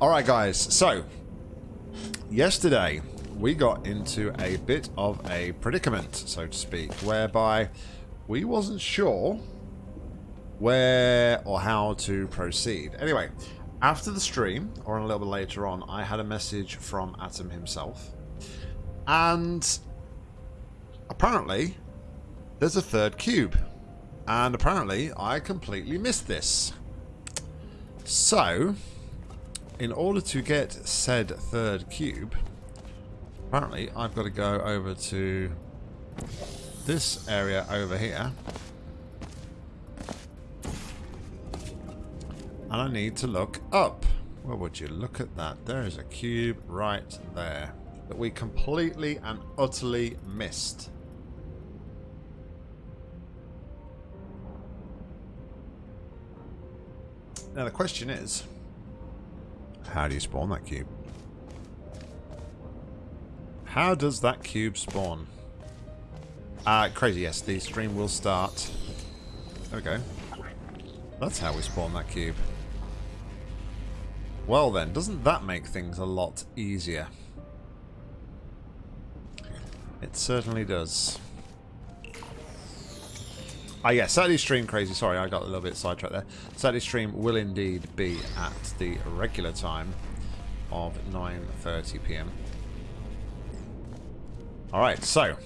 Alright guys, so yesterday we got into a bit of a predicament, so to speak, whereby we wasn't sure where or how to proceed. Anyway, after the stream, or a little bit later on, I had a message from Atom himself. And apparently, there's a third cube. And apparently, I completely missed this. So, in order to get said third cube, apparently I've got to go over to this area over here. And I need to look up. Well, would you look at that? There is a cube right there that we completely and utterly missed. Now the question is, how do you spawn that cube? How does that cube spawn? Uh, crazy, yes, the stream will start. There we go. That's how we spawn that cube. Well then, doesn't that make things a lot easier? It certainly does. Ah, yeah, Saturday stream crazy. Sorry, I got a little bit sidetracked there. Saturday stream will indeed be at the regular time of 9:30 p.m. All right, so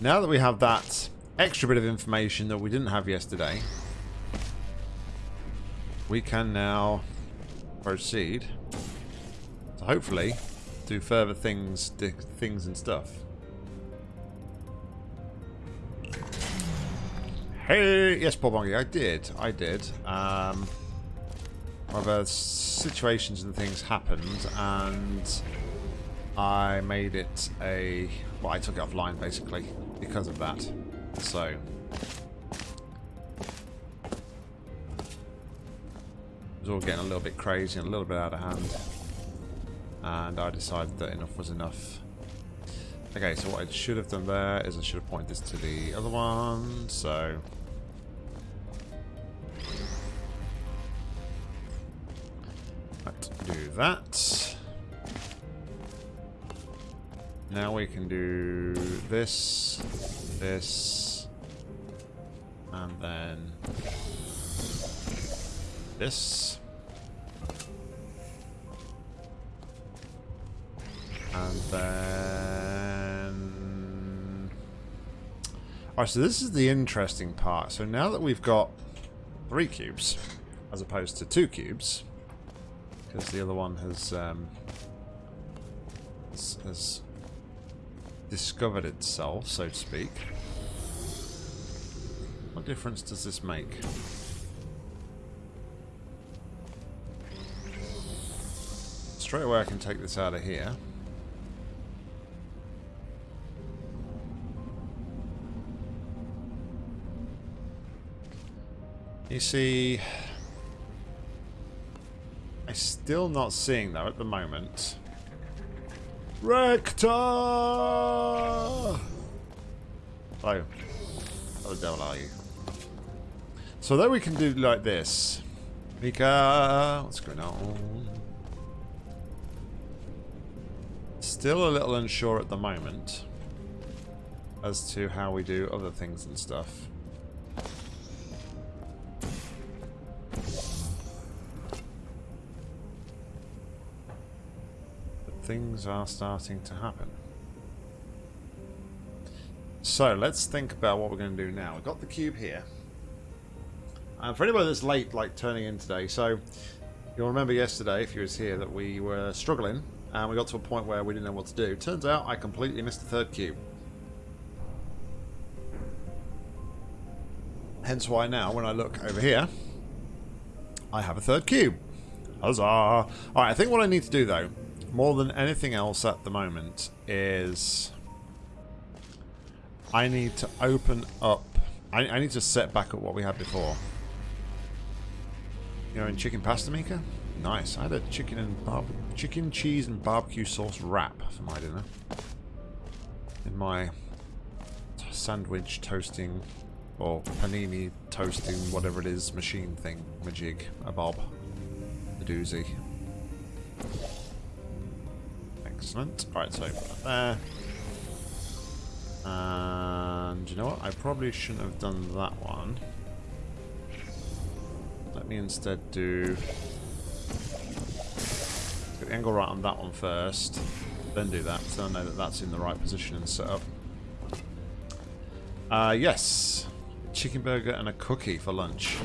now that we have that extra bit of information that we didn't have yesterday, we can now proceed to hopefully do further things, things and stuff. Hey, yes, Paul Bongi, I did, I did. Um, other situations and things happened, and I made it a. Well, I took it offline basically because of that. So. It was all getting a little bit crazy and a little bit out of hand. And I decided that enough was enough. Okay, so what I should have done there is I should have pointed this to the other one, so... that. Now we can do this, this, and then this. And then... Alright, so this is the interesting part. So now that we've got three cubes, as opposed to two cubes, because the other one has, um, has, has discovered itself, so to speak. What difference does this make? Straight away I can take this out of here. You see, I'm still not seeing though at the moment. Rector! Oh. How the devil are you? So then we can do like this. Mika, what's going on? Still a little unsure at the moment as to how we do other things and stuff. Things are starting to happen. So let's think about what we're going to do now. We've got the cube here. And for anybody that's late, like turning in today, so you'll remember yesterday, if you was here, that we were struggling and we got to a point where we didn't know what to do. Turns out I completely missed the third cube. Hence why now, when I look over here, I have a third cube. Huzzah! Alright, I think what I need to do though more than anything else at the moment is I need to open up I, I need to set back up what we had before. You know in chicken pasta maker? Nice. I had a chicken and barb chicken cheese and barbecue sauce wrap for my dinner. In my sandwich toasting or panini toasting whatever it is machine thing majig a bob a doozy Excellent. Alright, so there. And you know what? I probably shouldn't have done that one. Let me instead do the angle right on that one first, then do that, so I know that that's in the right position and set up. Uh, yes. Chicken burger and a cookie for lunch.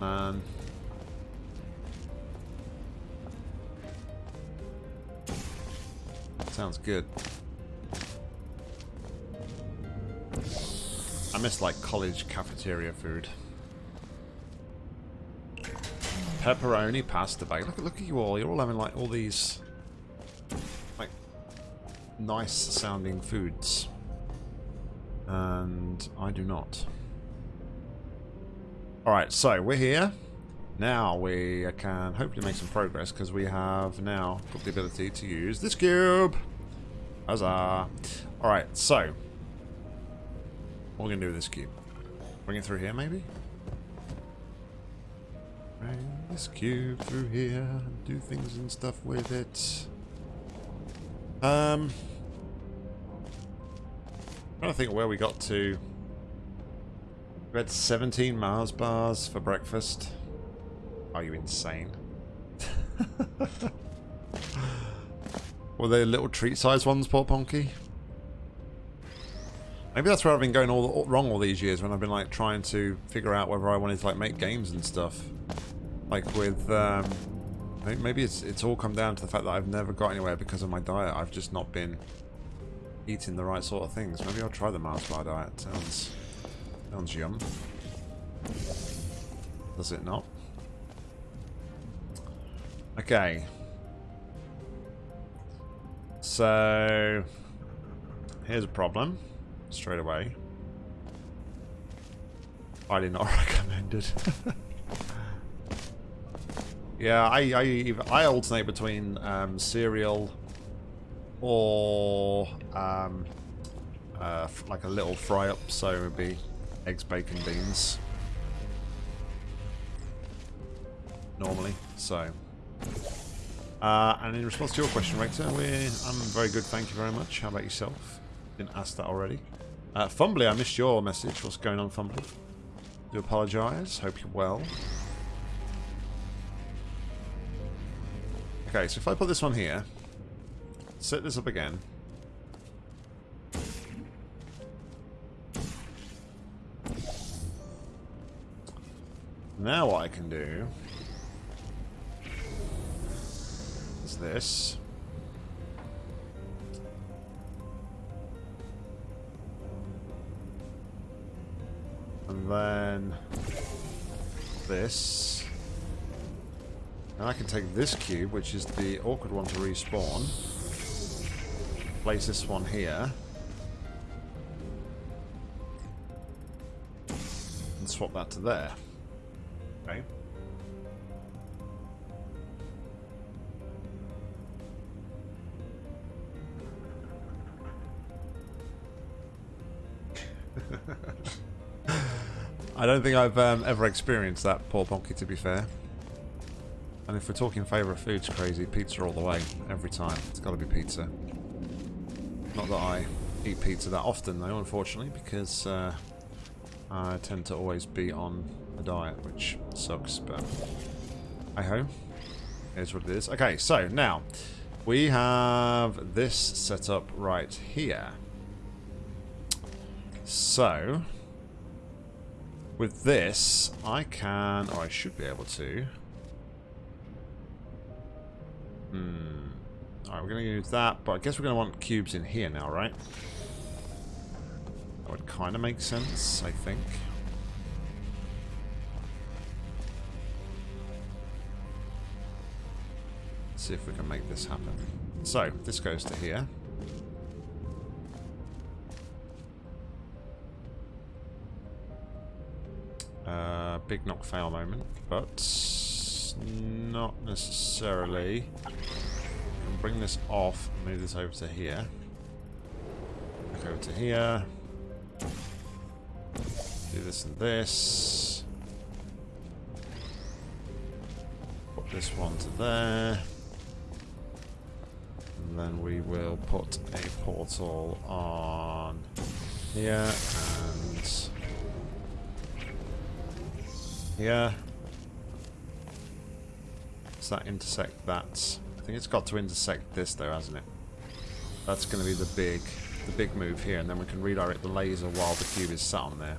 Man. Sounds good. I miss like college cafeteria food. Pepperoni pasta bag. Look, look at you all. You're all having like all these like nice sounding foods. And I do not. Alright, so we're here. Now we can hopefully make some progress because we have now got the ability to use this cube. Huzzah. Alright, so. What are we going to do with this cube? Bring it through here, maybe? Bring this cube through here do things and stuff with it. Um. I'm trying to think where we got to. We had 17 Mars bars for breakfast. Are you insane? Were they little treat-sized ones, poor Ponky? Maybe that's where I've been going all, all, wrong all these years when I've been like trying to figure out whether I wanted to like make games and stuff. Like with, um, maybe it's it's all come down to the fact that I've never got anywhere because of my diet. I've just not been eating the right sort of things. Maybe I'll try the Mars bar diet. Sounds sounds yum. Does it not? Okay. So, here's a problem, straight away. Highly not recommended. yeah, I, I, I alternate between um, cereal or um, uh, like a little fry up, so it would be eggs, bacon, beans. Normally, so uh, and in response to your question, Rector, I'm very good, thank you very much. How about yourself? Didn't ask that already. Uh, Fumbly, I missed your message. What's going on, Fumbly? Do apologise. Hope you're well. Okay, so if I put this one here, set this up again. Now what I can do this. And then this. And I can take this cube, which is the awkward one to respawn. Place this one here. And swap that to there. Okay. I don't think I've um, ever experienced that, poor Ponky, to be fair. And if we're talking favourite foods, crazy, pizza all the way, every time. It's got to be pizza. Not that I eat pizza that often, though, unfortunately, because uh, I tend to always be on a diet, which sucks, but I ho. Here's what it is. Okay, so now we have this set up right here. So, with this, I can, or I should be able to. Hmm. Alright, we're going to use that, but I guess we're going to want cubes in here now, right? That would kind of make sense, I think. Let's see if we can make this happen. So, this goes to here. Uh, big knock fail moment, but not necessarily. bring this off, move this over to here. Back over to here. Do this and this. Put this one to there. And then we will put a portal on here and here. Does that intersect that? I think it's got to intersect this though, hasn't it? That's going to be the big, the big move here, and then we can redirect the laser while the cube is sat on there.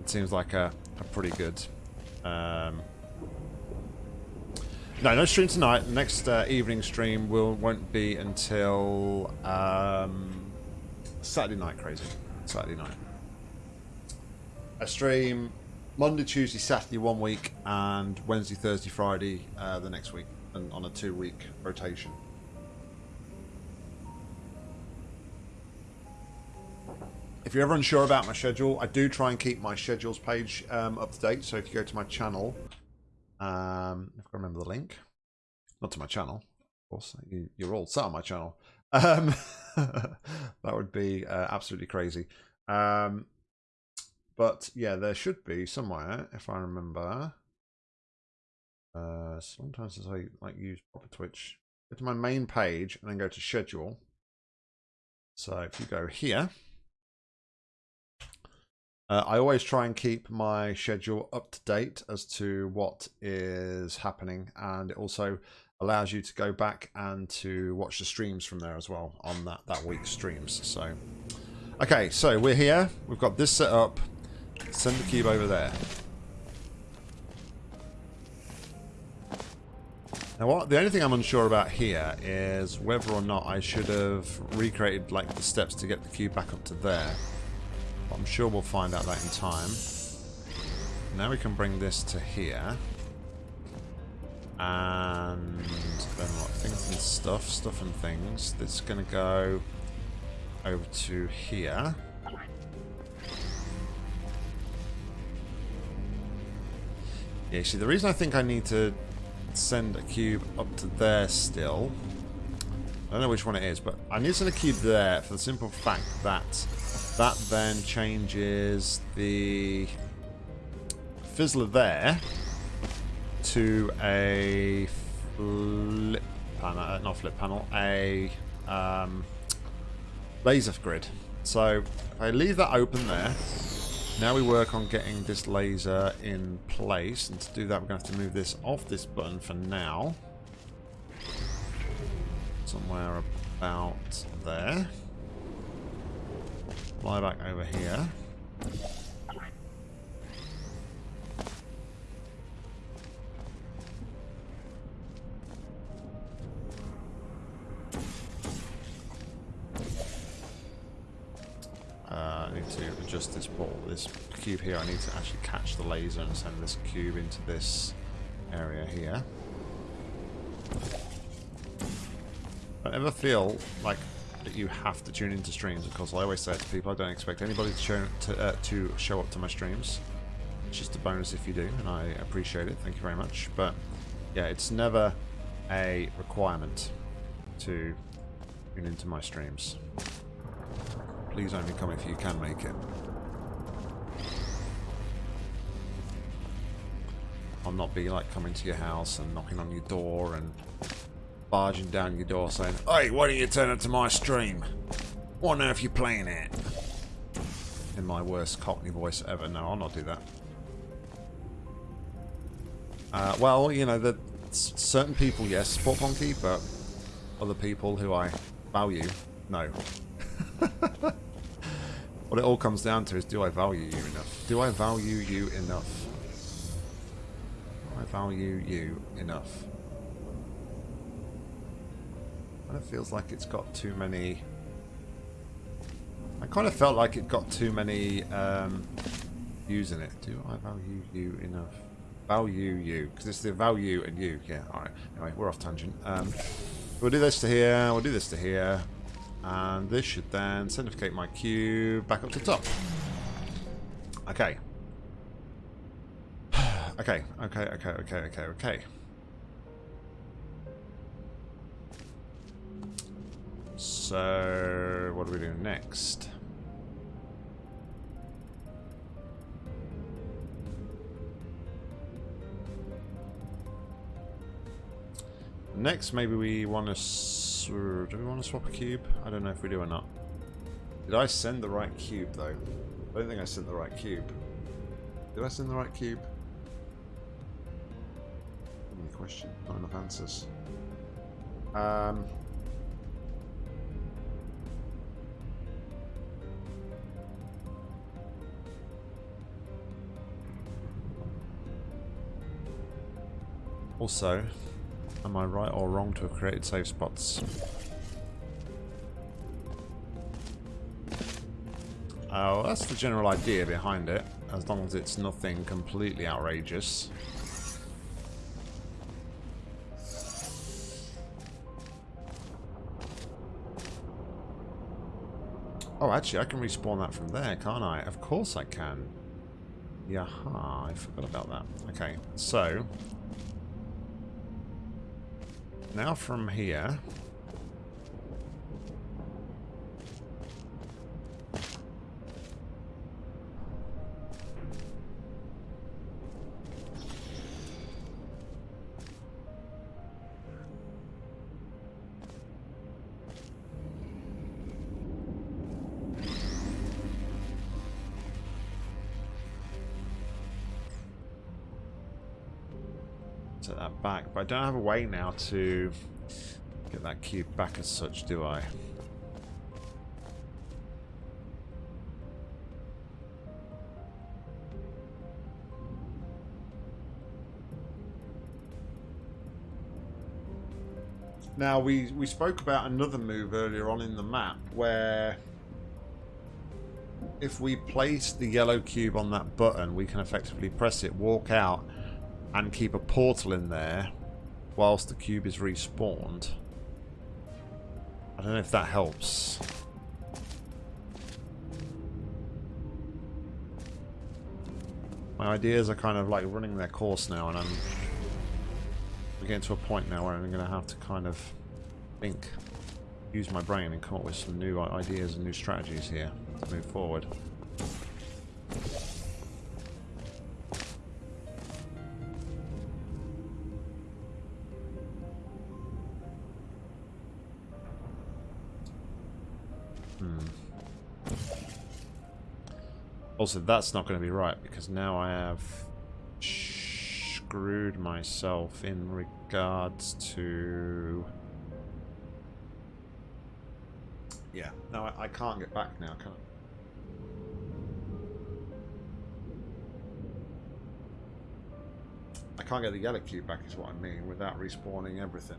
It seems like a, a pretty good. Um, no, no stream tonight. Next uh, evening stream will won't be until um, Saturday night. Crazy Saturday night. A stream Monday, Tuesday, Saturday one week, and Wednesday, Thursday, Friday uh, the next week, and on a two-week rotation. If you're ever unsure about my schedule, I do try and keep my schedules page um, up to date. So if you go to my channel, um, if I remember the link, not to my channel, of course, you, are all sat on my channel. Um, that would be uh, absolutely crazy. Um, but yeah, there should be somewhere, if I remember. Uh, sometimes as I like use proper Twitch, go to my main page and then go to schedule. So if you go here. Uh, I always try and keep my schedule up to date as to what is happening, and it also allows you to go back and to watch the streams from there as well on that that week's streams. So, okay, so we're here. We've got this set up. Send the cube over there. Now, what the only thing I'm unsure about here is whether or not I should have recreated like the steps to get the cube back up to there. But I'm sure we'll find out that in time. Now we can bring this to here. And then what? Things and stuff, stuff and things. This is going to go over to here. See, the reason I think I need to send a cube up to there still, I don't know which one it is, but I need to send a cube there for the simple fact that that then changes the fizzler there to a flip panel, uh, not flip panel, a um, laser grid. So if I leave that open there, now we work on getting this laser in place, and to do that we're going to have to move this off this button for now. Somewhere about there fly back over here. This ball, this cube here. I need to actually catch the laser and send this cube into this area here. I ever feel like that you have to tune into streams. Of course, I always say to people, I don't expect anybody to show, to, uh, to show up to my streams. It's just a bonus if you do, and I appreciate it. Thank you very much. But yeah, it's never a requirement to tune into my streams. Please only come if you can make it. I'll not be like coming to your house and knocking on your door and barging down your door saying, Hey, why don't you turn up to my stream? What on earth you playing at? In my worst Cockney voice ever. No, I'll not do that. Uh, well, you know, the certain people, yes, support Ponky, but other people who I value, no. what it all comes down to is, do I value you enough? Do I value you enough? Value you enough? And It feels like it's got too many... I kind of felt like it got too many um, views in it. Do I value you enough? Value you. Because it's the value and you. Yeah, alright. Anyway, we're off tangent. Um, we'll do this to here. We'll do this to here. And this should then certificate my cube back up to the top. Okay. Okay, okay, okay, okay, okay, okay. So, what do we do next? Next, maybe we want to... Do we want to swap a cube? I don't know if we do or not. Did I send the right cube, though? I don't think I sent the right cube. Did I send the right cube? Question? Not enough answers. Um... Also, am I right or wrong to have created safe spots? Oh, that's the general idea behind it, as long as it's nothing completely outrageous. Oh, actually, I can respawn that from there, can't I? Of course I can. Yaha, I forgot about that. Okay, so now from here... don't have a way now to get that cube back as such, do I? Now, we, we spoke about another move earlier on in the map where if we place the yellow cube on that button, we can effectively press it, walk out, and keep a portal in there whilst the cube is respawned. I don't know if that helps. My ideas are kind of like running their course now and I'm getting to a point now where I'm going to have to kind of think, use my brain and come up with some new ideas and new strategies here to move forward. Also, that's not going to be right because now I have screwed myself in regards to... Yeah, no, I, I can't get back now, can I? I can't get the yellow cube back is what I mean without respawning everything.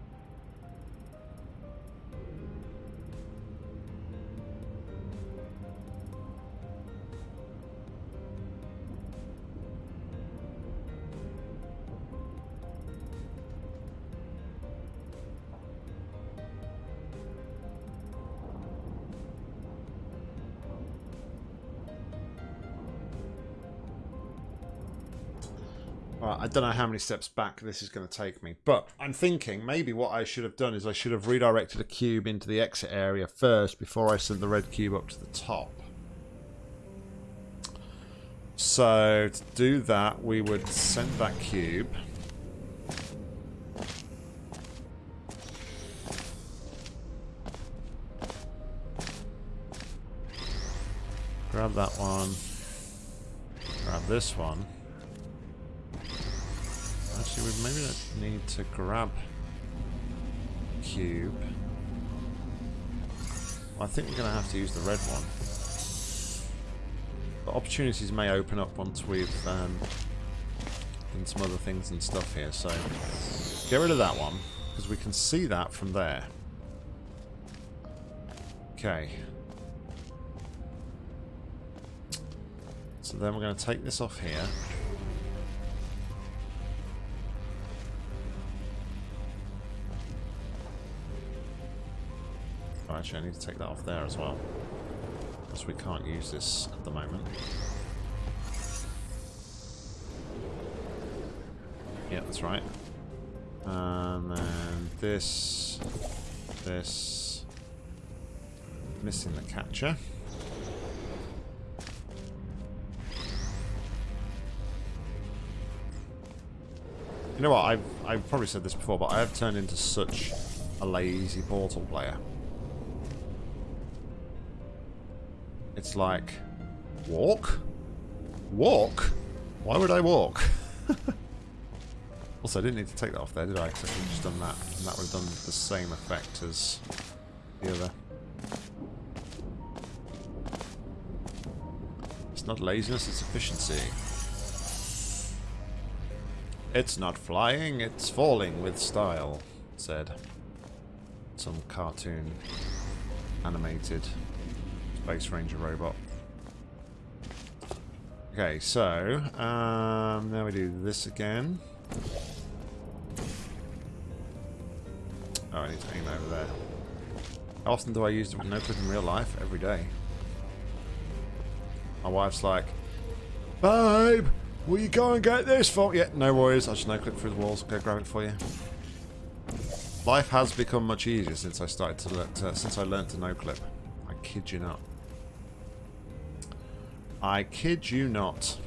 I don't know how many steps back this is going to take me, but I'm thinking maybe what I should have done is I should have redirected a cube into the exit area first before I sent the red cube up to the top. So to do that, we would send that cube. Grab that one. Grab this one. Actually, we maybe don't need to grab cube. Well, I think we're going to have to use the red one. But opportunities may open up once we've um, done some other things and stuff here. So get rid of that one because we can see that from there. Okay. So then we're going to take this off here. Actually I need to take that off there as well. Because we can't use this at the moment. Yeah, that's right. And then this, this, missing the catcher. You know what? I've I've probably said this before, but I have turned into such a lazy Portal player. It's like walk, walk. Why would I walk? also, I didn't need to take that off there, did I? Because I could have just done that, and that would have done the same effect as the other. It's not laziness; it's efficiency. It's not flying, it's falling with style, said some cartoon animated Space Ranger robot. Okay, so, um, now we do this again. Oh, I need to aim over there. How often do I use the no clip in real life? Every day. My wife's like, Babe, Will you go and get this for Yeah, no worries. I'll just no clip through the walls. Go grab it for you. Life has become much easier since I started to learn to, since I learned to no clip. I kid you not. I kid you not.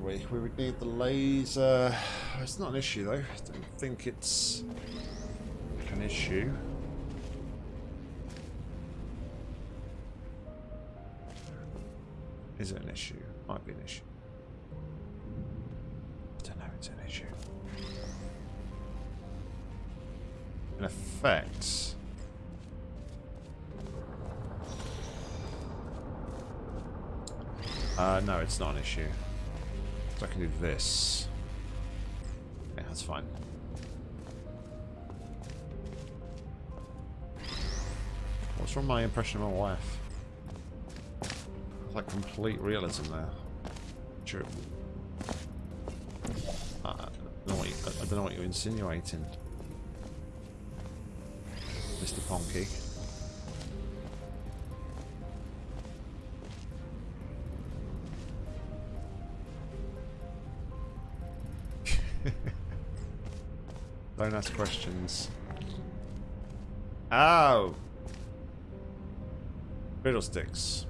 We? We would need the laser. It's not an issue though. I don't think it's an issue. Is it an issue? Might be an issue. I don't know, it's an issue. In effect... Uh, no, it's not an issue. So I can do this. Yeah, that's fine. What's from my impression of my wife? Like complete realism there. True. I, I, don't know what you, I don't know what you're insinuating, Mr. Ponky. Don't ask questions. Oh! Fiddlesticks.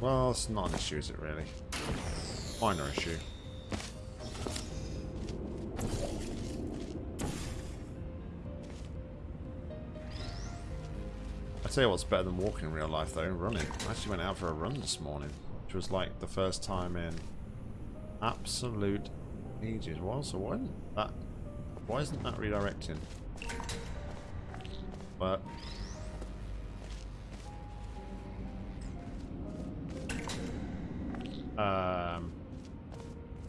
Well, it's not an issue, is it really? Minor issue. I tell you what's better than walking in real life though, running. I actually went out for a run this morning, which was like the first time in absolute ages. Well, so why that why isn't that redirecting? But Um,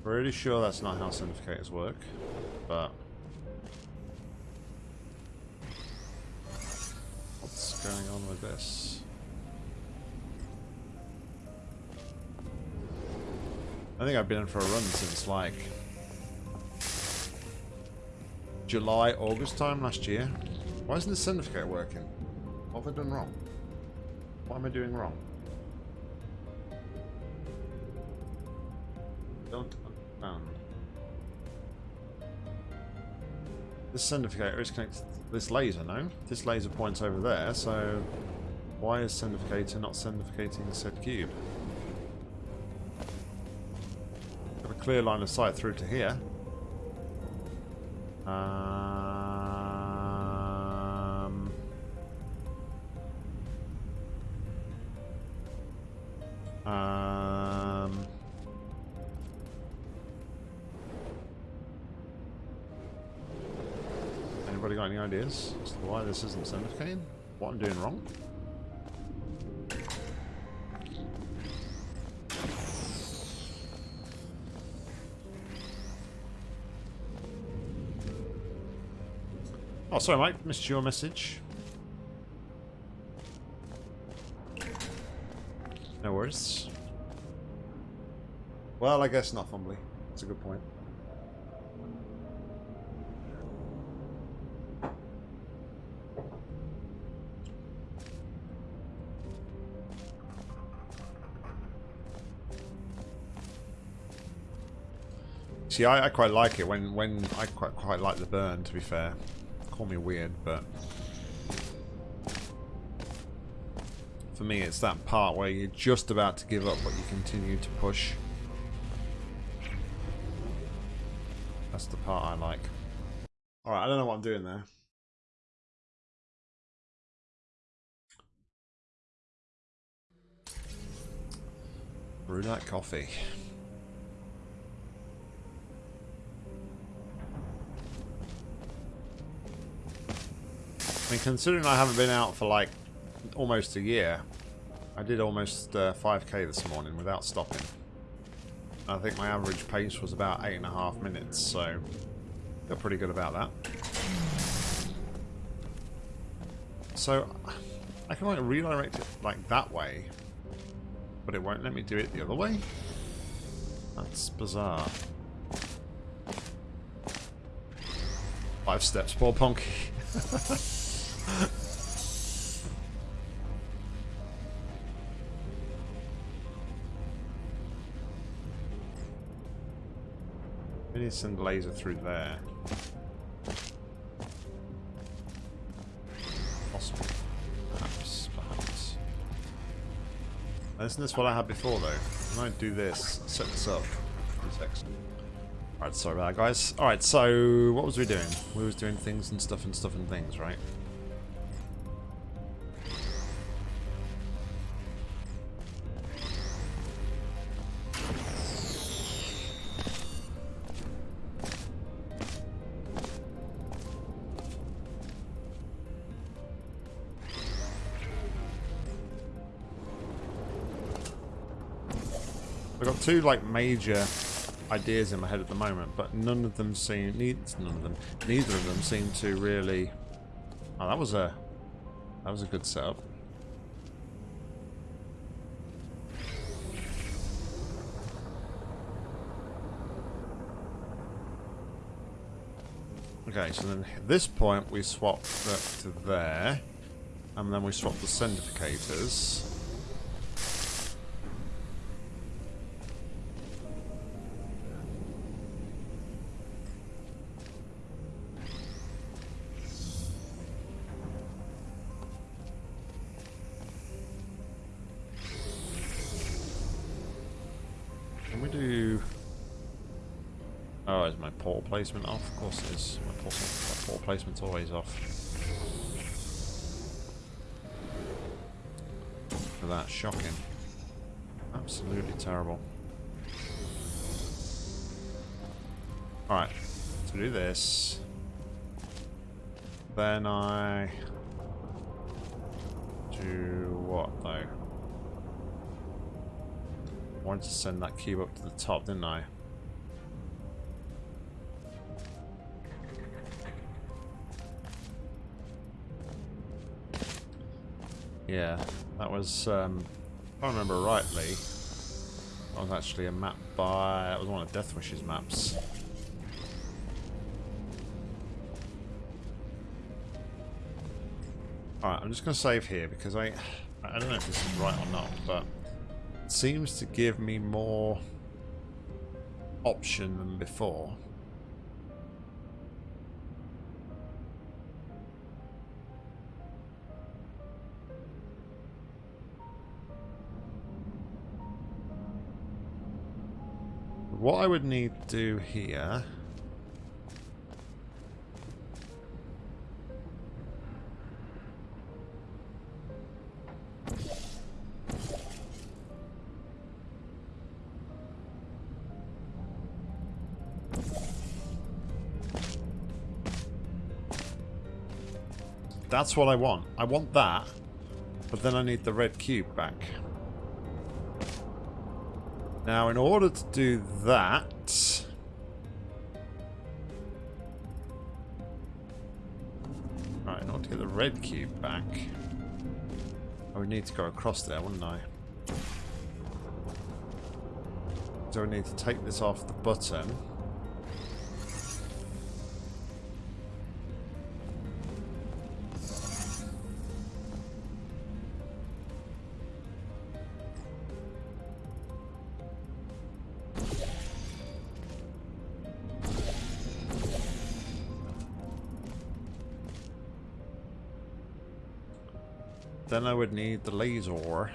pretty sure that's not how syndicator's work, but what's going on with this? I think I've been in for a run since like July, August time last year. Why isn't the syndicator working? What have I done wrong? What am I doing wrong? Don't understand. This syndicator is connected to this laser, no? This laser points over there, so why is syndicator not syndicating said cube? Got a clear line of sight through to here. Um, um, anybody got any ideas as to why this isn't syndicating? What I'm doing wrong? Oh, sorry, Mike. Missed your message. No worries. Well, I guess not, Fumbly. That's a good point. See, I, I, quite like it when when I quite quite like the burn. To be fair, call me weird, but for me, it's that part where you're just about to give up, but you continue to push. That's the part I like. All right, I don't know what I'm doing there. That coffee. I mean, considering I haven't been out for like almost a year, I did almost uh, 5k this morning without stopping. I think my average pace was about eight and a half minutes, so feel pretty good about that. So I can like redirect it like that way, but it won't let me do it the other way. That's bizarre. Five steps, poor Ponky. we need to send laser through there. Possible. Perhaps, perhaps. Isn't this what I had before though? Can I do this? Set this up. It's excellent. Alright, sorry about that guys. Alright, so what was we doing? We was doing things and stuff and stuff and things, right? Two like major ideas in my head at the moment, but none of them seem needs none of them neither of them seem to really Oh that was a that was a good setup. Okay, so then at this point we swap that to there, and then we swap the centrifugators. Placement off? Oh, of course it is. My port, my port placement's always off. For that, shocking. Absolutely terrible. Alright, to do this, then I do what though? I wanted to send that cube up to the top, didn't I? Yeah, that was, um, if I remember rightly, that was actually a map by, that was one of Deathwish's maps. Alright, I'm just going to save here because I, I don't know if this is right or not, but it seems to give me more option than before. What I would need to do here... That's what I want. I want that, but then I need the red cube back. Now, in order to do that... Right, in order to get the red cube back, oh, I would need to go across there, wouldn't I? So I need to take this off the button. Then I would need the laser.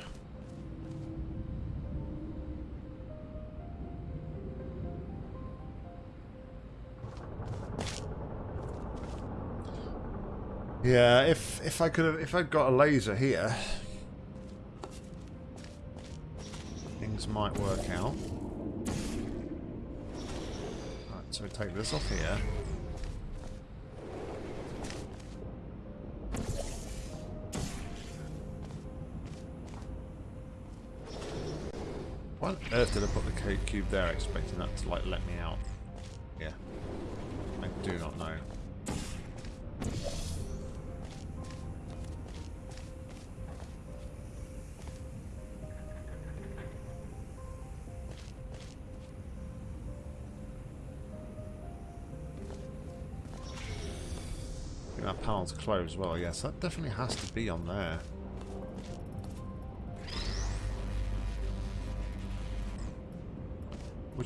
Yeah, if if I could have if I'd got a laser here, things might work out. Right, so we take this off here. Earth did I put the cube there expecting that to like let me out? Yeah. I do not know. that panel's closed as well, yes, that definitely has to be on there.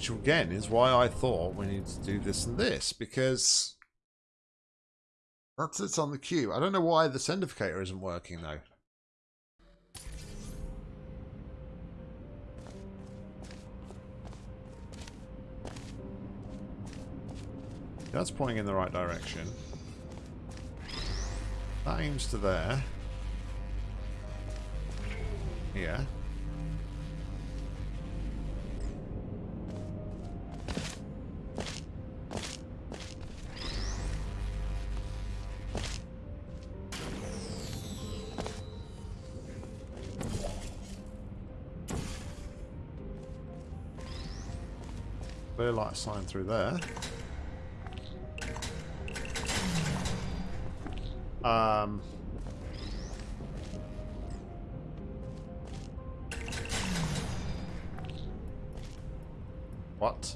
Which again is why I thought we need to do this and this, because that's it's on the queue. I don't know why the sendificator isn't working though. That's pointing in the right direction. That aims to there. Yeah. Sign through there. Um, what?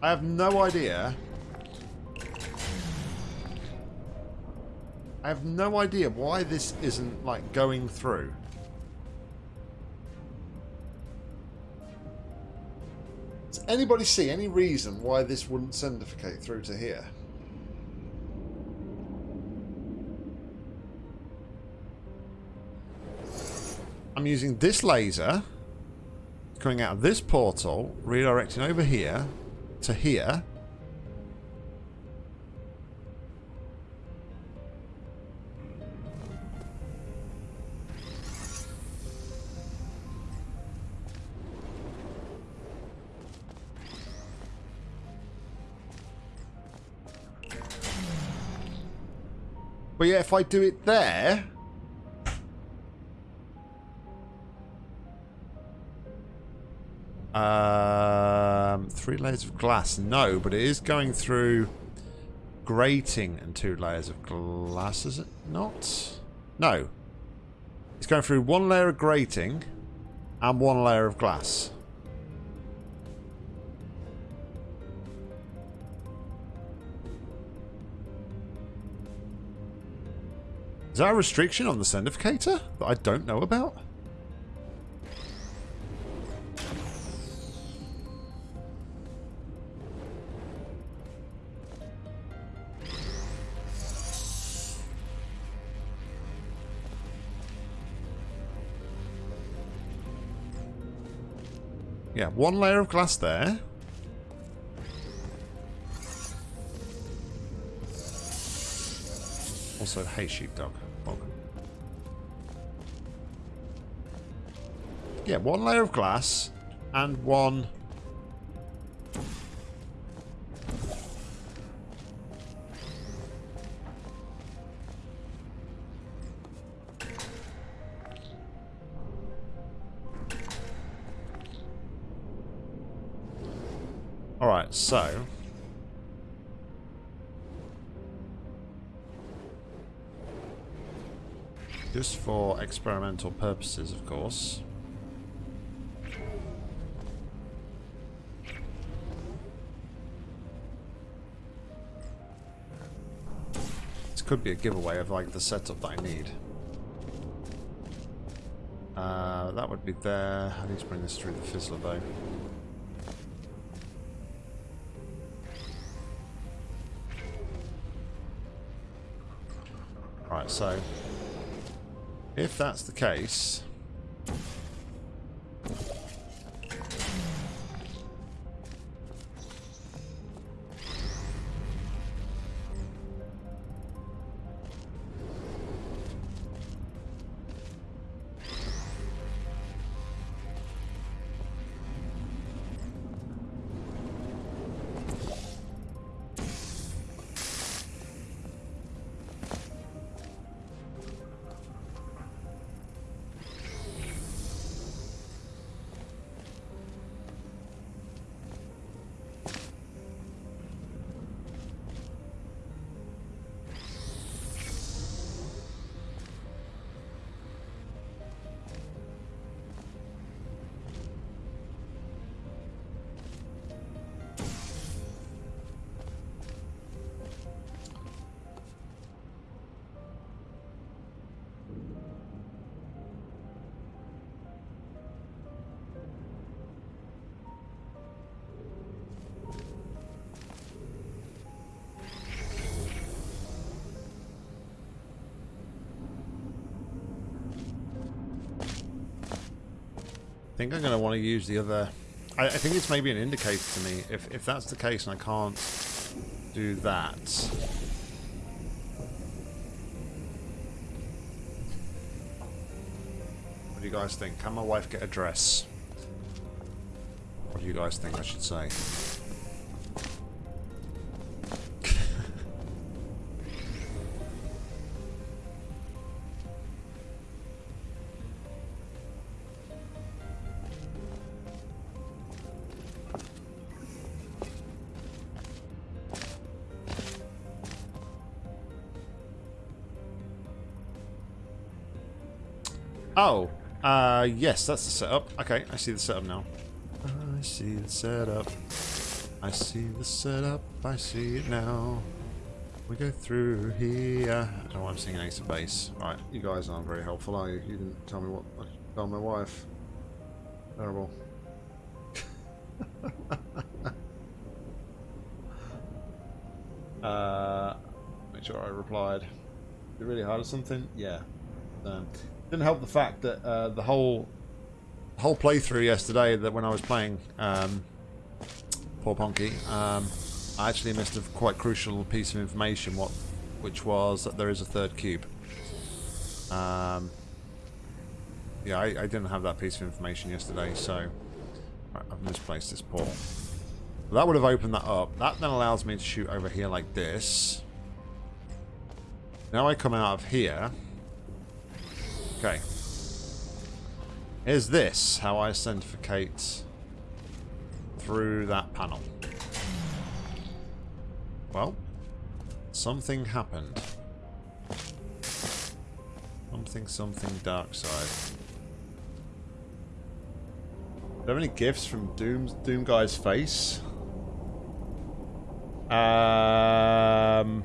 I have no idea. I have no idea why this isn't, like, going through. Anybody see any reason why this wouldn't sendificate through to here? I'm using this laser coming out of this portal, redirecting over here to here. But yeah, if I do it there... Um, three layers of glass. No, but it is going through grating and two layers of glass, is it not? No. It's going through one layer of grating and one layer of glass. Is that a restriction on the sendificator that I don't know about? Yeah, one layer of glass there. Also, hey sheepdog. Yeah, one layer of glass and one... Alright, so... Just for experimental purposes, of course. This could be a giveaway of like the setup that I need. Uh, that would be there. I need to bring this through the fizzler though. Right, so if that's the case, think I'm going to want to use the other... I, I, think it's maybe an indicator to me. If, if that's the case and I can't do that... What do you guys think? Can my wife get a dress? What do you guys think I should say? Yes, that's the setup. Okay, I see the setup now. I see the setup. I see the setup. I see it now. We go through here. I don't know why I'm singing Ace of Base. Right, you guys aren't very helpful, are you? You didn't tell me what I tell my wife. Terrible. uh, make sure I replied. You really hard or something? Yeah. Um, didn't help the fact that uh, the whole whole playthrough yesterday that when I was playing um, poor Ponky, um, I actually missed a quite crucial piece of information, what which was that there is a third cube. Um, yeah, I, I, didn't have that piece of information yesterday, so I've misplaced this port. that would have opened that up. That then allows me to shoot over here like this. Now I come out of here. Okay. Is this how I authenticate through that panel? Well, something happened. Something, something dark side. Do you have any gifts from Doom Doom Guy's face? Um...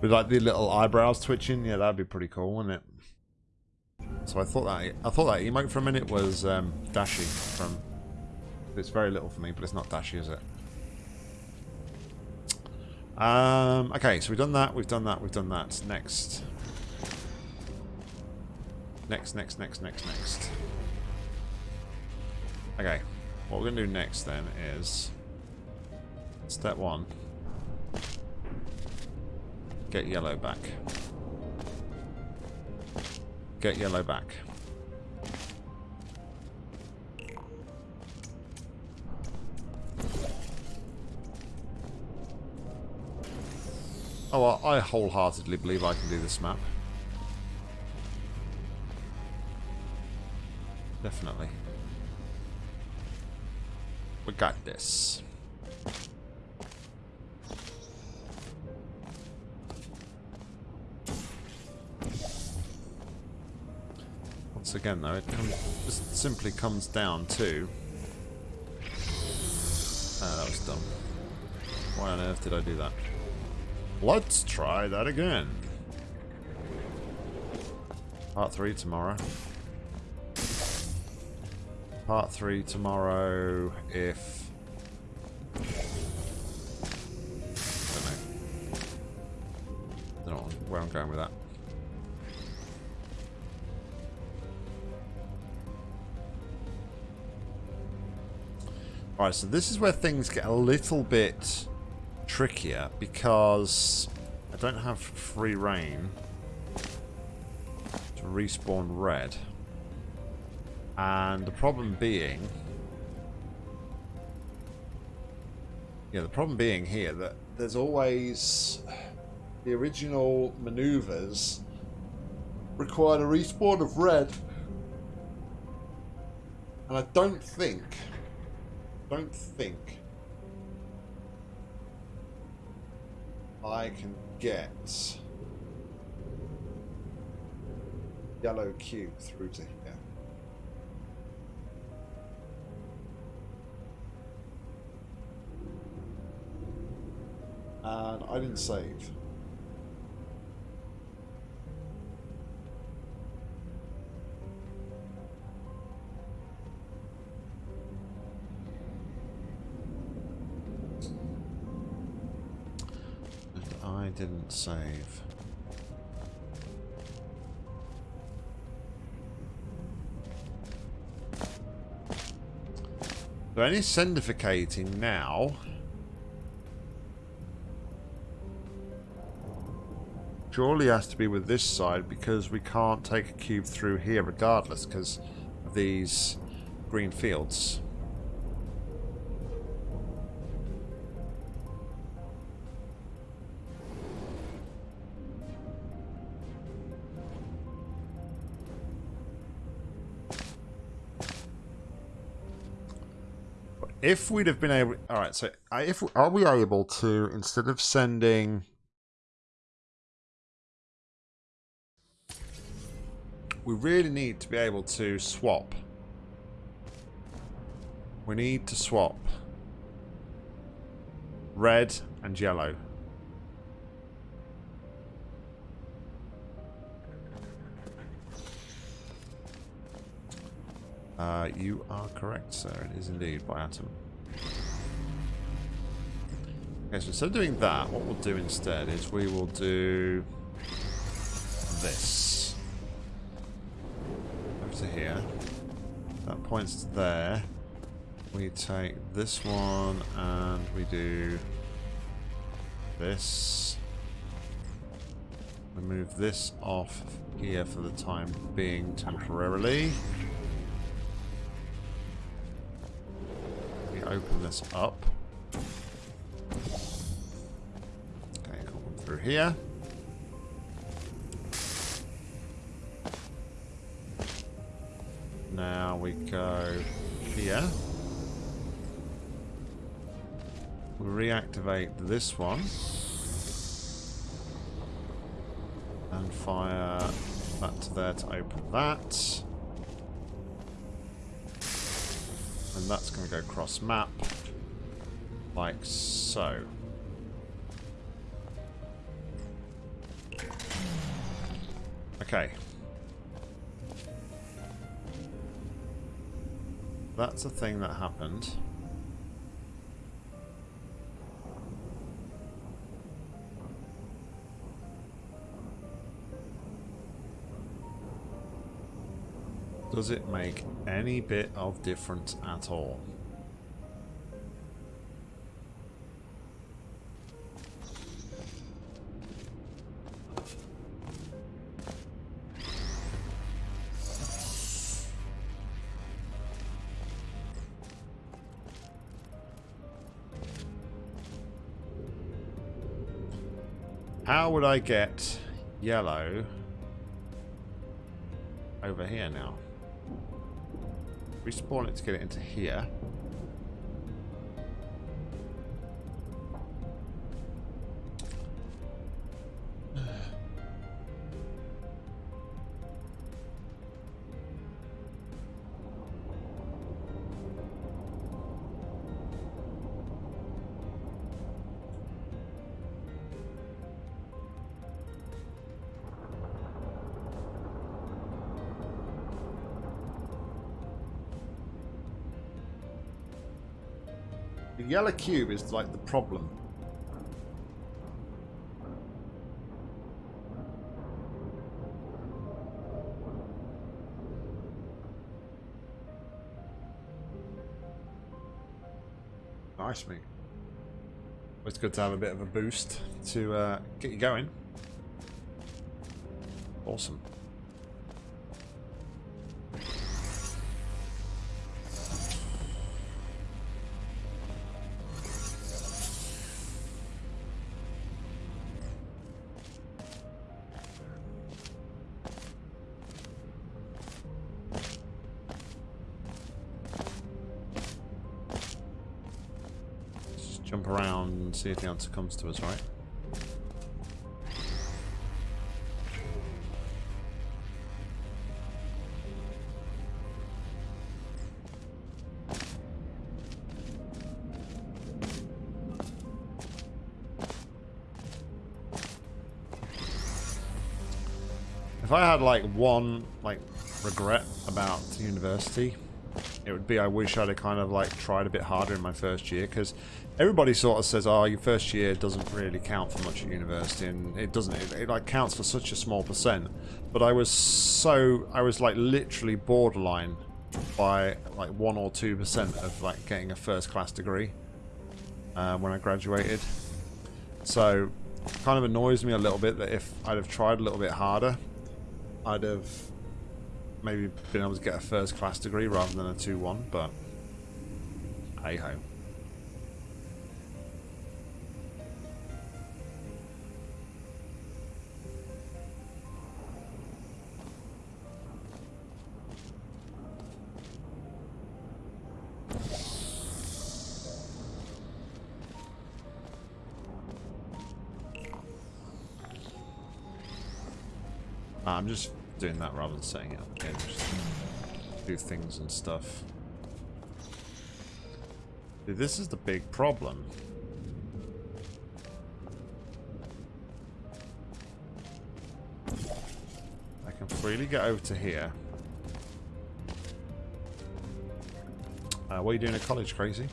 With like the little eyebrows twitching, yeah, that'd be pretty cool, wouldn't it? So I thought that I thought that emote for a minute was um, Dashy from. It's very little for me, but it's not Dashy, is it? Um, okay, so we've done that, we've done that, we've done that. Next. Next, next, next, next, next. Okay, what we're going to do next then is... Step one. Get yellow back. Get yellow back. Oh, well, I wholeheartedly believe I can do this map. Definitely. We got this. Again, though, it just simply comes down to... Ah, that was dumb. Why on earth did I do that? Let's try that again. Part 3 tomorrow. Part 3 tomorrow if... I don't know. I don't know where I'm going with that. Alright, so this is where things get a little bit trickier because I don't have free reign to respawn red. And the problem being... Yeah, the problem being here that there's always... The original maneuvers required a respawn of red. And I don't think... Don't think I can get yellow cube through to here. And I didn't save. Didn't save. So any sendificating now surely has to be with this side because we can't take a cube through here regardless because of these green fields. If we'd have been able all right so uh, if are we able to instead of sending we really need to be able to swap. We need to swap red and yellow Uh, you are correct, sir. It is indeed by atom. Okay, so instead of doing that, what we'll do instead is we will do this. Over to here. That points to there. We take this one and we do this. We move this off here for the time being temporarily. Open this up. Okay, through here. Now we go here. We reactivate this one. And fire that to there to open that. And that's going to go cross map. Like so. Okay. That's a thing that happened. Does it make any bit of difference at all? How would I get yellow over here now? Respawn it to get it into here. Yellow cube is like the problem. Nice, mate. It's good to have a bit of a boost to uh, get you going. Awesome. Answer comes to us, right? If I had like one like regret about university, it would be I wish I'd have kind of like tried a bit harder in my first year because everybody sort of says, oh, your first year doesn't really count for much at university, and it doesn't. It, it, like counts for such a small percent. But I was so I was like literally borderline by like one or two percent of like getting a first class degree um, when I graduated. So kind of annoys me a little bit that if I'd have tried a little bit harder, I'd have maybe been able to get a first class degree rather than a 2-1, but hey ho. I'm just doing that rather than setting it up again. Just do things and stuff. this is the big problem. I can freely get over to here. Uh, what are you doing at college, crazy?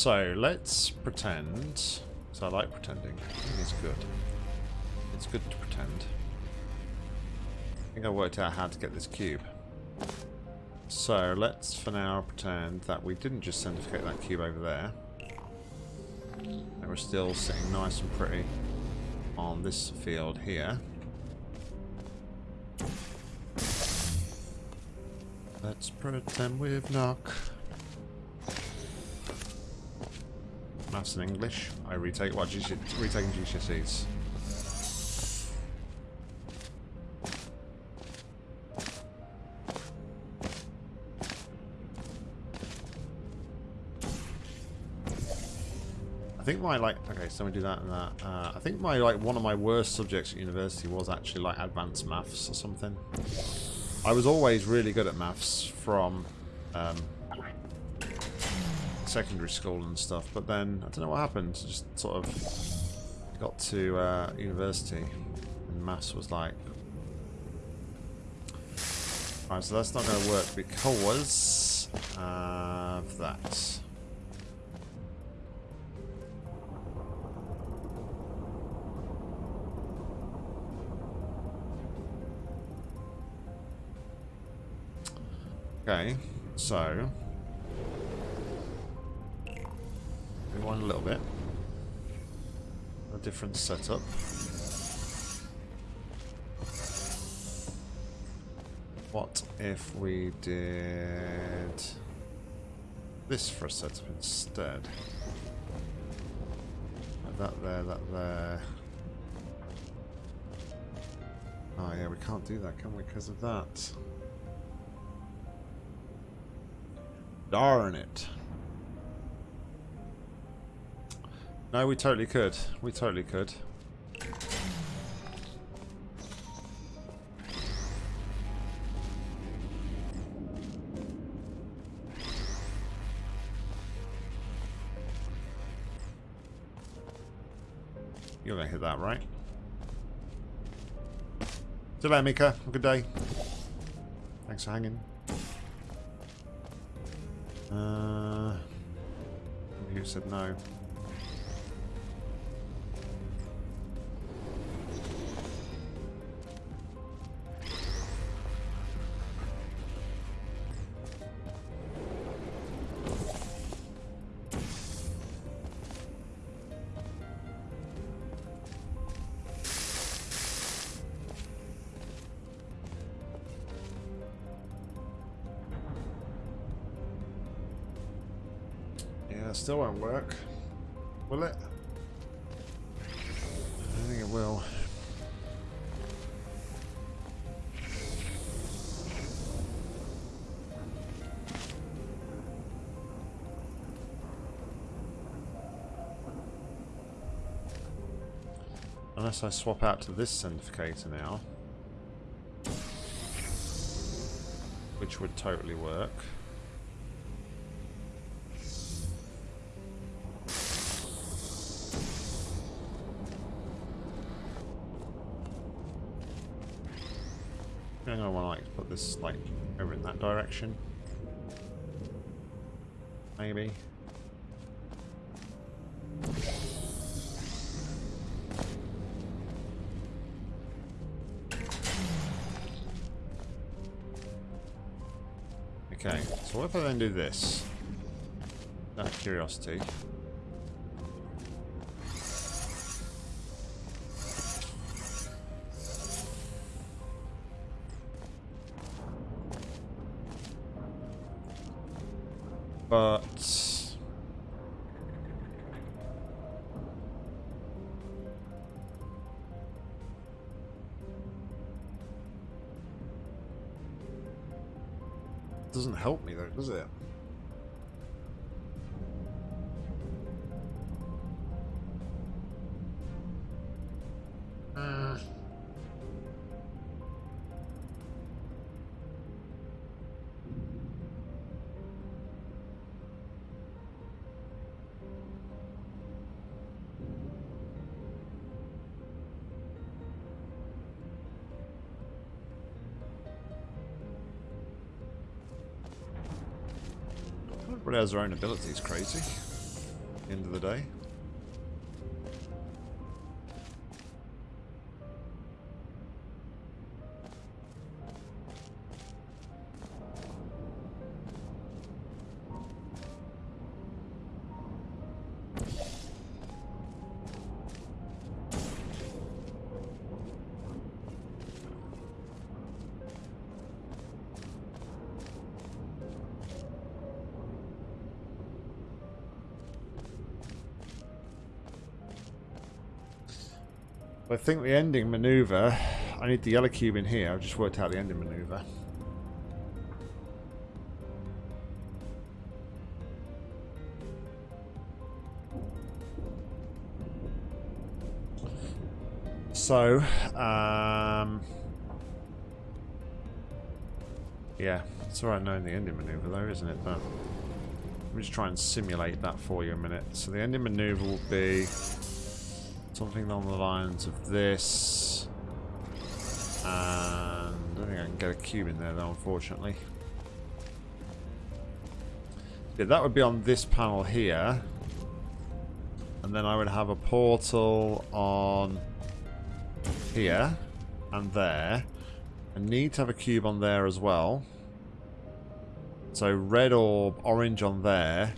So let's pretend. So I like pretending. it's good. It's good to pretend. I think I worked out how to get this cube. So let's for now pretend that we didn't just centrifugate that cube over there. That we're still sitting nice and pretty on this field here. Let's pretend we've knock. Maths and English. I retake what GC retaking GCSEs. I think my like okay, so we do that and that. Uh, I think my like one of my worst subjects at university was actually like advanced maths or something. I was always really good at maths from um, secondary school and stuff, but then I don't know what happened. Just sort of got to uh, university and maths was like. Alright, so that's not going to work because of that. Okay, so rewind a little bit. A different setup. What if we did this for a setup instead? That there, that there. Oh yeah, we can't do that, can we, because of that? Darn it. No, we totally could. We totally could. You're gonna hit that, right? You Mika. Have a good day. Thanks for hanging. Uh, who said no? I swap out to this centrifugator now. Which would totally work. Gonna want to like put this like over in that direction. Do this? Out of curiosity. Doesn't help me though, does it? Has their own abilities, crazy. End of the day. Think the ending maneuver, I need the yellow cube in here. I've just worked out the ending maneuver. So, um, yeah, it's alright knowing the ending maneuver though, isn't it? But let me just try and simulate that for you a minute. So the ending maneuver will be something along the lines of this. And I don't think I can get a cube in there though, unfortunately. Yeah, that would be on this panel here. And then I would have a portal on here and there. I need to have a cube on there as well. So red orb, orange on there.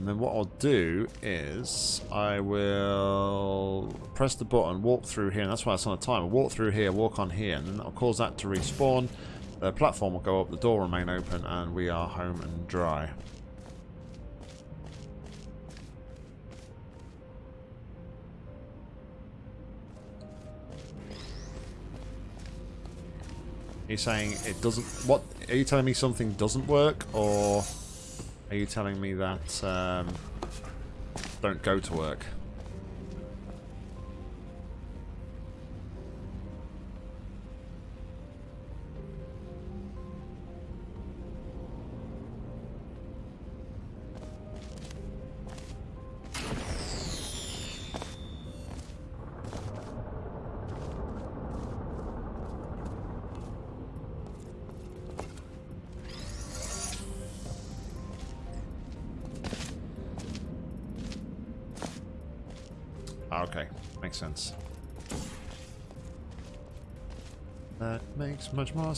And then what I'll do is I will press the button, walk through here, and that's why it's on a timer. Walk through here, walk on here, and then that'll cause that to respawn. The platform will go up, the door remain open, and we are home and dry. Are you saying it doesn't... What? Are you telling me something doesn't work, or... Are you telling me that um, don't go to work?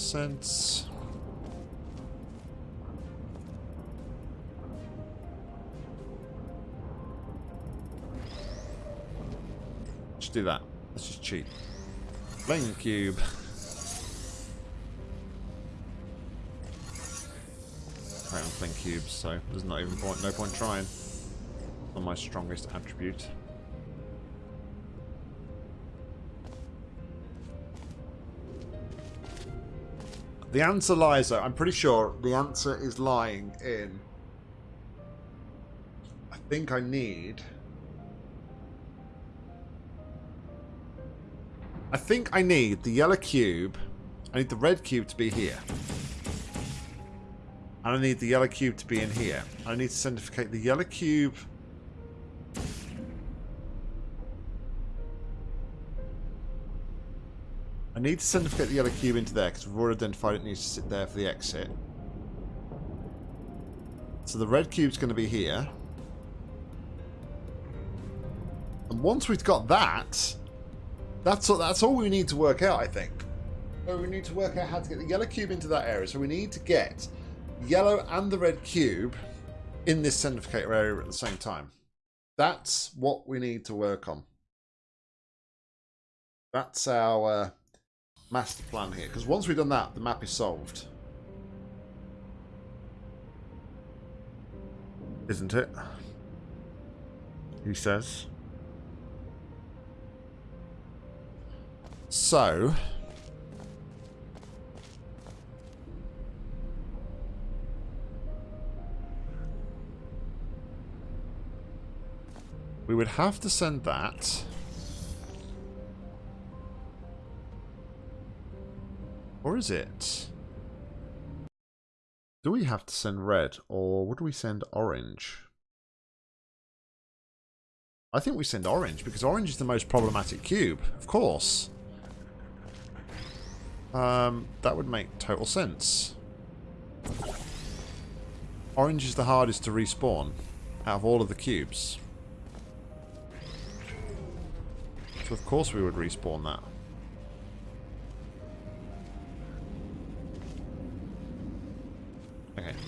Sense. Let's do that. Let's just cheat. Flame cube. I have flame cubes, so there's not even point, no point trying. Not my strongest attribute. The answer lies, though, I'm pretty sure the answer is lying in... I think I need... I think I need the yellow cube. I need the red cube to be here. And I need the yellow cube to be in here. I need to centrifugate the yellow cube need to centrifugate the yellow cube into there because we've already identified it needs to sit there for the exit. So the red cube's going to be here. And once we've got that, that's all, that's all we need to work out, I think. So we need to work out how to get the yellow cube into that area. So we need to get yellow and the red cube in this centrifugator area at the same time. That's what we need to work on. That's our uh, master plan here. Because once we've done that, the map is solved. Isn't it? He says. So... We would have to send that Or is it? Do we have to send red or would we send orange? I think we send orange because orange is the most problematic cube, of course. Um, that would make total sense. Orange is the hardest to respawn out of all of the cubes. So of course we would respawn that.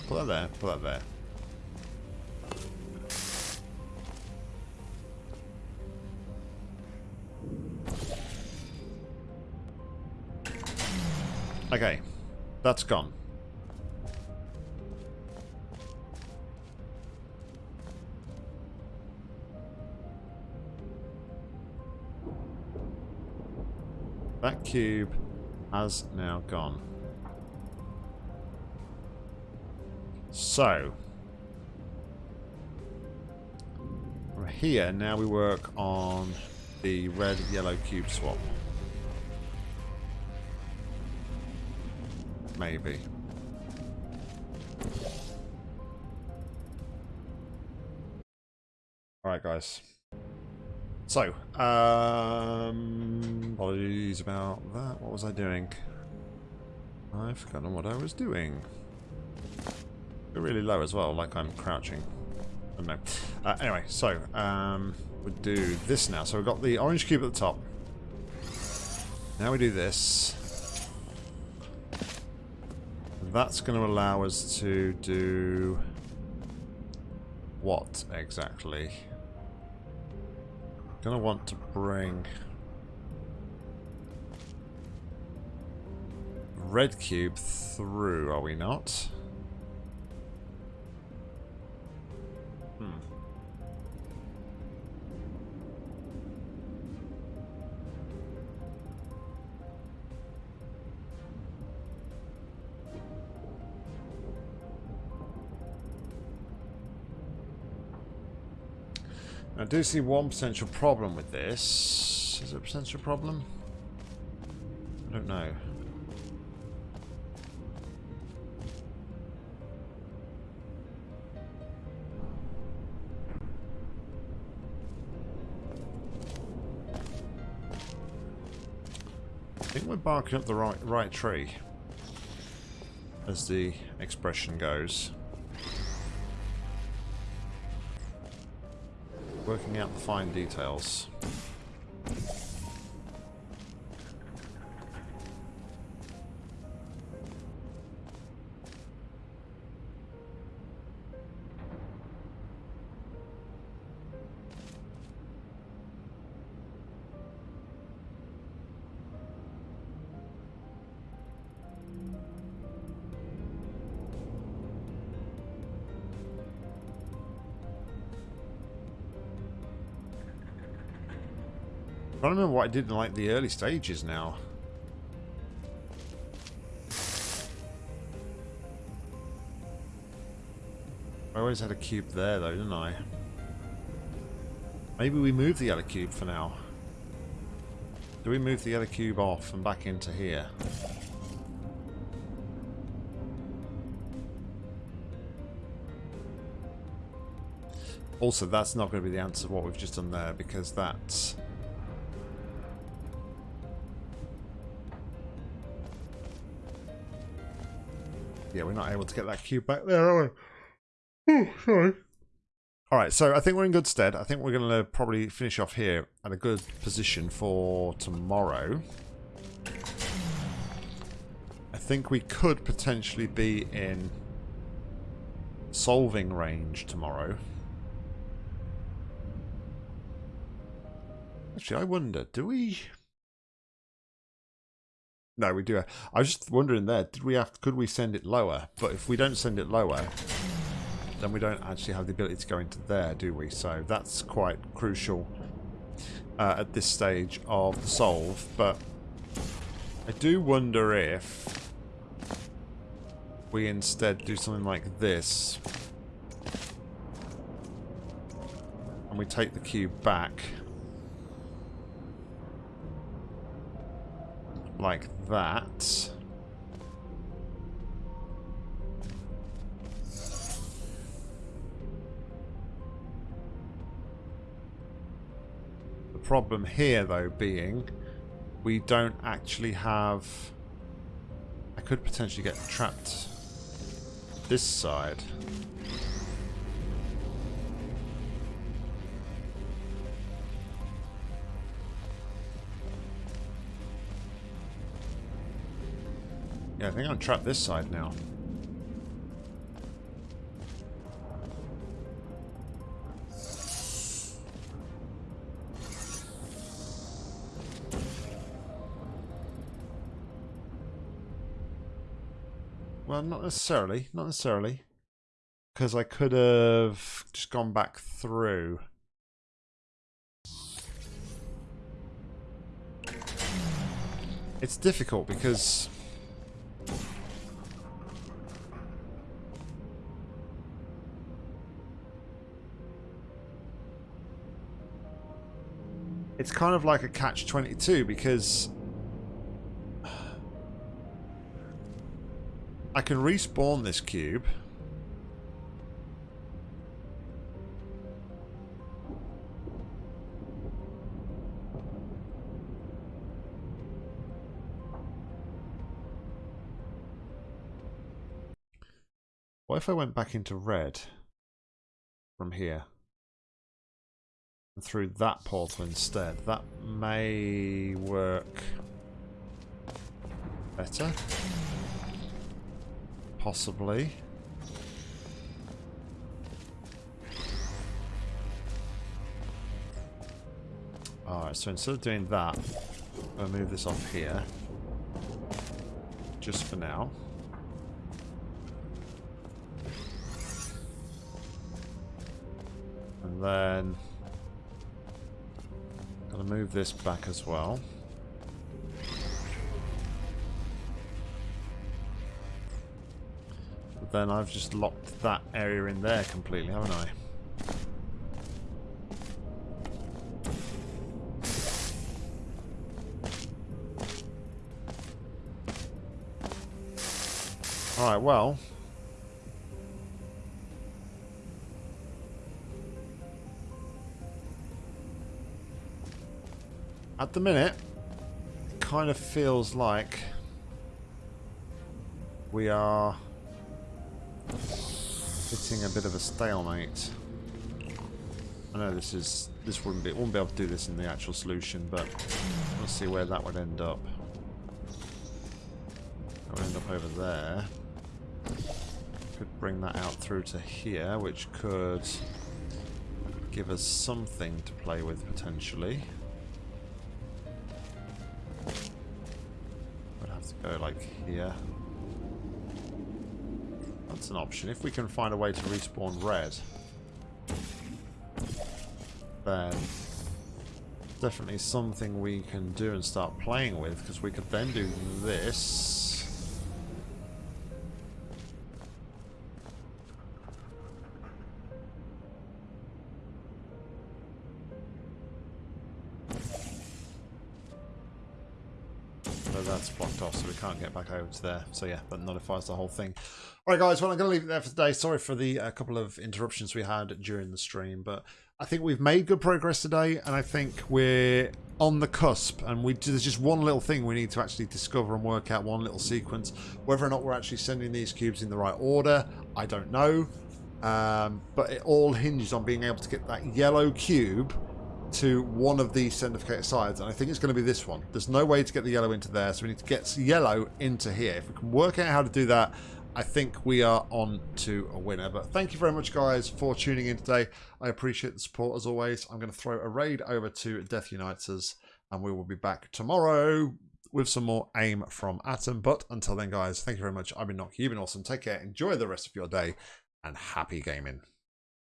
Put that put that there. Okay, that's gone. That cube has now gone. So, from here, now we work on the red-yellow cube swap. Maybe. Alright, guys. So, um, apologies about that. What was I doing? I've forgotten what I was doing really low as well, like I'm crouching. I don't know. Uh, anyway, so um, we'll do this now. So we've got the orange cube at the top. Now we do this. That's going to allow us to do what exactly? Gonna want to bring red cube through, are we not? I do see one potential problem with this. Is it a potential problem? I don't know. I think we're barking up the right right tree, as the expression goes. Working out the fine details. I don't remember what I did in like the early stages now. I always had a cube there though, didn't I? Maybe we move the other cube for now. Do we move the other cube off and back into here? Also, that's not going to be the answer to what we've just done there because that's yeah, we're not able to get that cube back there, are we? Oh, sorry. Alright, so I think we're in good stead. I think we're going to probably finish off here at a good position for tomorrow. I think we could potentially be in solving range tomorrow. Actually, I wonder, do we... No, we do. I was just wondering there, did we have could we send it lower? But if we don't send it lower, then we don't actually have the ability to go into there, do we? So that's quite crucial uh, at this stage of the solve. But I do wonder if we instead do something like this. And we take the cube back. like that. The problem here, though, being we don't actually have... I could potentially get trapped this side. Yeah, I think I'm trapped this side now. Well, not necessarily. Not necessarily. Because I could have just gone back through. It's difficult because it's kind of like a catch-22 because I can respawn this cube. What if I went back into red from here? Through that portal instead. That may work better. Possibly. Alright, so instead of doing that, I'll move this off here. Just for now. And then Going to move this back as well. But then I've just locked that area in there completely, haven't I? Alright, well, At the minute, it kind of feels like we are hitting a bit of a stalemate. I know this is this wouldn't be wouldn't be able to do this in the actual solution, but let's see where that would end up. That would end up over there. Could bring that out through to here, which could give us something to play with potentially. Go like here. That's an option. If we can find a way to respawn red, then definitely something we can do and start playing with, because we could then do this. Can't get back over to there. So yeah, that nullifies the whole thing. All right, guys. Well, I'm going to leave it there for today. Sorry for the uh, couple of interruptions we had during the stream, but I think we've made good progress today, and I think we're on the cusp. And we there's just one little thing we need to actually discover and work out one little sequence. Whether or not we're actually sending these cubes in the right order, I don't know. Um, but it all hinges on being able to get that yellow cube to one of these centrifugated sides, and I think it's going to be this one. There's no way to get the yellow into there, so we need to get yellow into here. If we can work out how to do that, I think we are on to a winner. But thank you very much, guys, for tuning in today. I appreciate the support as always. I'm going to throw a raid over to Death Unites us, and we will be back tomorrow with some more aim from Atom. But until then, guys, thank you very much. I've been Nock. You've been awesome. Take care. Enjoy the rest of your day, and happy gaming.